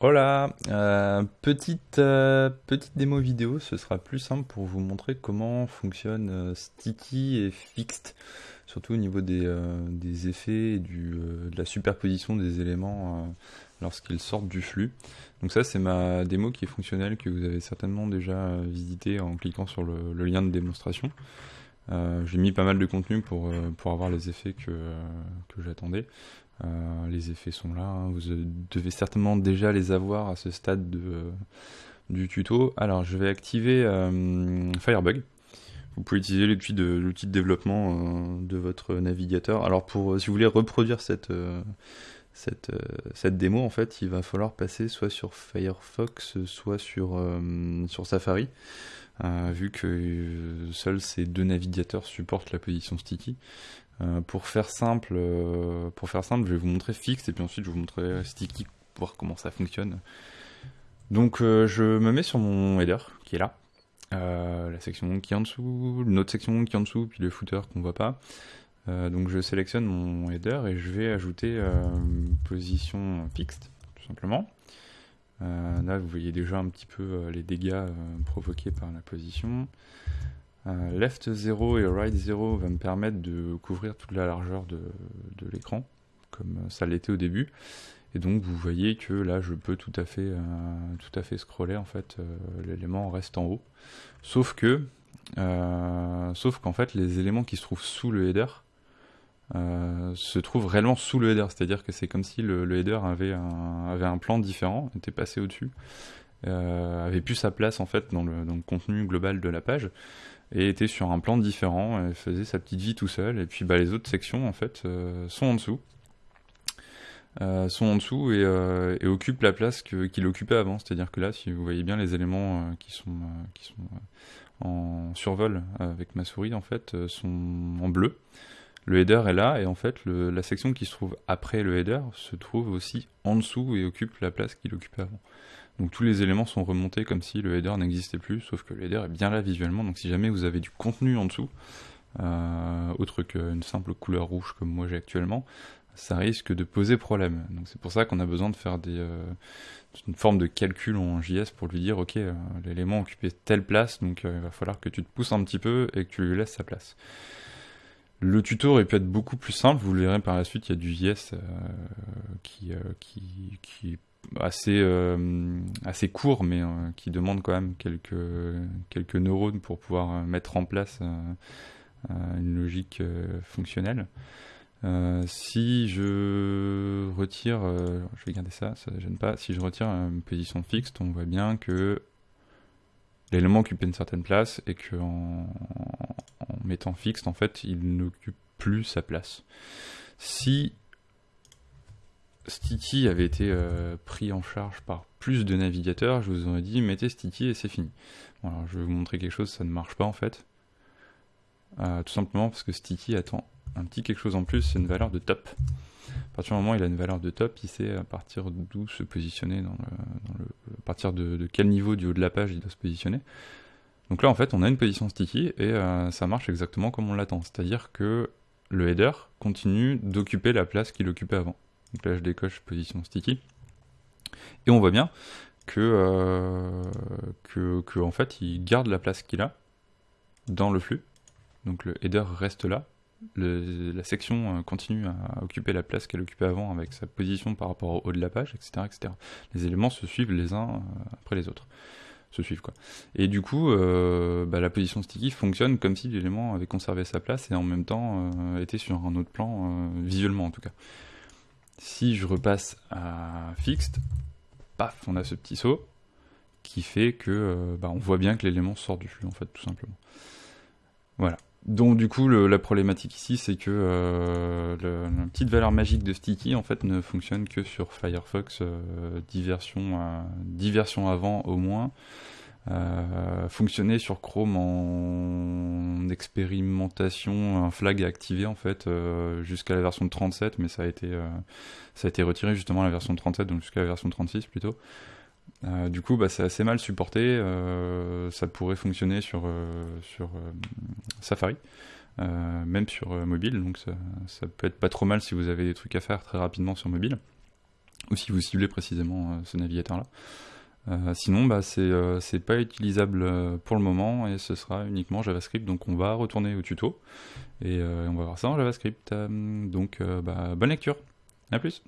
Hola, euh, petite, euh, petite démo vidéo, ce sera plus simple pour vous montrer comment fonctionne euh, Sticky et Fixed, surtout au niveau des, des effets et du, de la superposition des éléments lorsqu'ils sortent du flux. Donc ça c'est ma démo qui est fonctionnelle que vous avez certainement déjà visité en cliquant sur le, lien de démonstration. J'ai mis pas mal de contenu pour, pour avoir les effets que, que j'attendais. Euh, les effets sont là, hein. vous euh, devez certainement déjà les avoir à ce stade de, euh, du tuto. Alors je vais activer Firebug. Vous pouvez utiliser l'outil de, de développement de votre navigateur. Alors pour, si vous voulez reproduire cette, démo, en fait, il va falloir passer soit sur Firefox, soit sur, sur Safari, vu que seuls ces deux navigateurs supportent la position sticky. Euh, pour faire simple, euh, pour faire simple, je vais vous montrer fixe et puis ensuite je vous montrerai sticky pour voir comment ça fonctionne. Donc euh, je me mets sur mon header qui est là, la section qui est en dessous, une autre section qui est en dessous, puis le footer qu'on voit pas. Donc je sélectionne mon header et je vais ajouter position fixed tout simplement. Là vous voyez déjà un petit peu les dégâts provoqués par la position. Euh, left 0 et right 0 va me permettre de couvrir toute la largeur de, de l'écran, comme ça l'était au début. Et donc vous voyez que là je peux tout à fait, euh, tout à fait scroller en fait, euh, l'élément reste en haut. Sauf que, sauf qu'en fait les éléments qui se trouvent sous le header se trouvent réellement sous le header, c'est-à-dire que c'est comme si le, le header avait un, avait un plan différent, était passé au-dessus, avait plus sa place en fait dans le, contenu global de la page et était sur un plan différent et faisait sa petite vie tout seul. Et puis bah, les autres sections en fait euh, sont en dessous. Euh, sont en dessous et, euh, occupent la place qu'il occupait avant. C'est-à-dire que là, si vous voyez bien les éléments euh, qui sont, euh, qui sont euh, en survol avec ma souris, en fait, euh, sont en bleu. Le header est là et en fait, la section qui se trouve après le header se trouve aussi en dessous et occupe la place qu'il occupait avant. Donc tous les éléments sont remontés comme si le header n'existait plus, sauf que le header est bien là visuellement. Donc si jamais vous avez du contenu en dessous, euh, autre qu'une simple couleur rouge comme moi j'ai actuellement, ça risque de poser problème. Donc c'est pour ça qu'on a besoin de faire des, euh, une forme de calcul en JS pour lui dire ok euh, l'élément occupait telle place, donc il va falloir que tu te pousses un petit peu et que tu lui laisses sa place. Le tuto aurait pu être beaucoup plus simple, vous le verrez par la suite, il y a du JS qui, euh, qui, qui assez, euh, assez court, mais euh, qui demande quand même quelques, quelques neurones pour pouvoir euh, mettre en place une logique fonctionnelle. Si je retire, je vais garder ça, ça ne gêne pas, si je retire une position fixe, on voit bien que l'élément occupe une certaine place et qu'en en mettant fixe, en fait, il n'occupe plus sa place. Si Sticky avait été euh, pris en charge par plus de navigateurs, je vous aurais dit mettez Sticky et c'est fini. Je vais vous montrer quelque chose, ça ne marche pas en fait. Euh, tout simplement parce que Sticky attend un petit quelque chose en plus, c'est une valeur de top. À partir du moment où il a une valeur de top, il sait à partir d'où se positionner, dans le, à partir de, de, quel niveau du haut de la page il doit se positionner. Donc là en fait on a une position sticky et euh, ça marche exactement comme on l'attend, c'est-à-dire que le header continue d'occuper la place qu'il occupait avant. Donc là je décoche position sticky et on voit bien que, euh, que, en fait il garde la place qu'il a dans le flux. Donc le header reste là, la section euh, continue à occuper la place qu'elle occupait avant avec sa position par rapport au haut de la page, etc. etc. Les éléments se suivent les uns euh, après les autres. Et du coup, bah, la position sticky fonctionne comme si l'élément avait conservé sa place et en même temps était sur un autre plan, visuellement en tout cas. Si je repasse à fixed, paf, on a ce petit saut qui fait que euh, bah, on voit bien que l'élément sort du flux en fait, tout simplement. Voilà. Donc du coup, la problématique ici, c'est que euh, la petite valeur magique de Sticky en fait ne fonctionne que sur Firefox euh, 10, versions, euh, 10 versions avant au moins. Euh, fonctionnait sur Chrome en expérimentation, un flag est activé en fait euh, jusqu'à la version de 37, mais ça a été euh, ça a été retiré justement à la version de 37, donc jusqu'à la version de 36 plutôt. Du coup, bah, c'est assez mal supporté. Ça pourrait fonctionner sur, sur Safari, même sur mobile. Donc ça, ça, peut être pas trop mal si vous avez des trucs à faire très rapidement sur mobile. ou si vous ciblez précisément ce navigateur-là. sinon, bah, c'est pas utilisable pour le moment et ce sera uniquement JavaScript. Donc, on va retourner au tuto et on va voir ça en JavaScript. donc, bah, bonne lecture. À plus.